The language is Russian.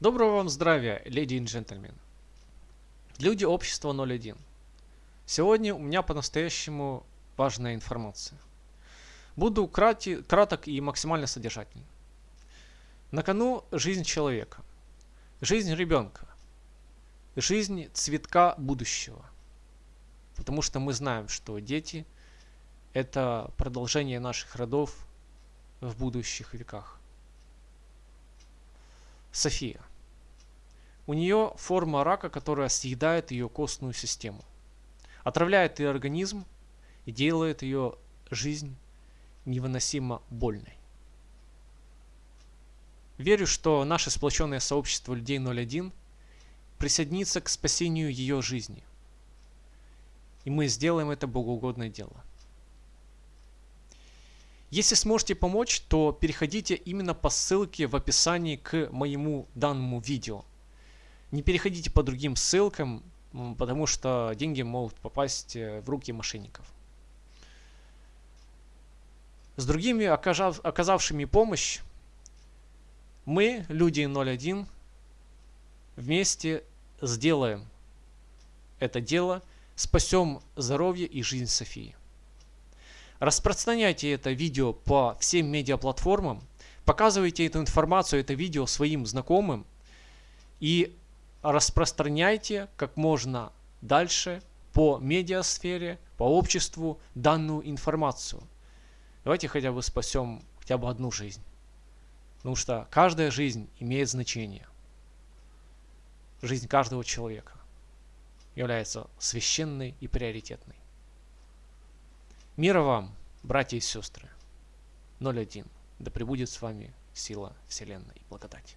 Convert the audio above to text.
Доброго вам здравия, леди и джентльмены. Люди общества 01. Сегодня у меня по-настоящему важная информация. Буду крати, краток и максимально содержательный. На кону жизнь человека, жизнь ребенка, жизнь цветка будущего. Потому что мы знаем, что дети – это продолжение наших родов в будущих веках. София. У нее форма рака, которая съедает ее костную систему. Отравляет ее организм и делает ее жизнь невыносимо больной. Верю, что наше сплоченное сообщество людей 01 присоединится к спасению ее жизни. И мы сделаем это богоугодное дело. Если сможете помочь, то переходите именно по ссылке в описании к моему данному видео. Не переходите по другим ссылкам, потому что деньги могут попасть э, в руки мошенников. С другими оказавшими помощь, мы, люди 01, вместе сделаем это дело, спасем здоровье и жизнь Софии. Распространяйте это видео по всем медиаплатформам, показывайте эту информацию, это видео своим знакомым и распространяйте как можно дальше по медиасфере, по обществу данную информацию. Давайте хотя бы спасем хотя бы одну жизнь. Потому что каждая жизнь имеет значение. Жизнь каждого человека является священной и приоритетной. Мира вам, братья и сестры. 01. Да пребудет с вами сила Вселенной и благодать.